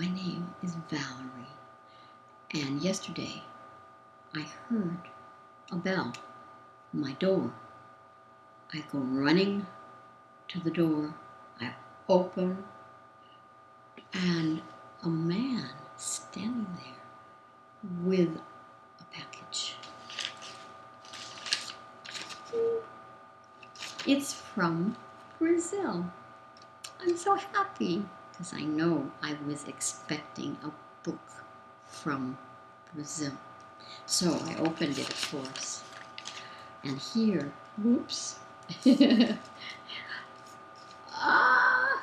My name is Valerie, and yesterday I heard a bell on my door. I go running to the door, I open, and a man standing there with a package. It's from Brazil. I'm so happy because I know I was expecting a book from Brazil. So I opened it, of course. And here, whoops. ah,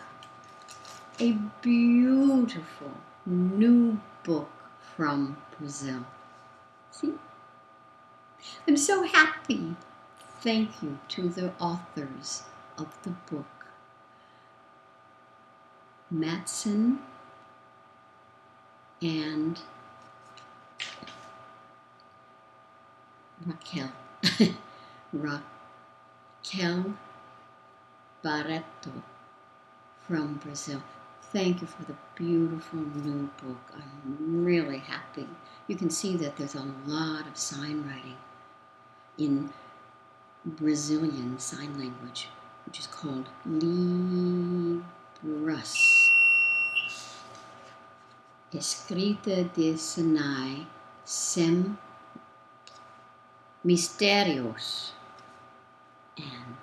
a beautiful new book from Brazil. See? I'm so happy. Thank you to the authors of the book. Madson and Raquel. Raquel Barreto from Brazil. Thank you for the beautiful new book. I'm really happy. You can see that there's a lot of sign writing in Brazilian Sign Language, which is called Libras. Escrita de Sinais sem Mistérios. And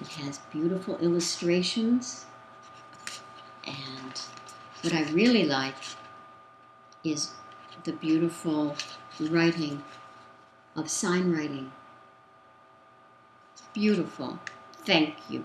it has beautiful illustrations. And what I really like is the beautiful writing of sign writing. Beautiful. Thank you.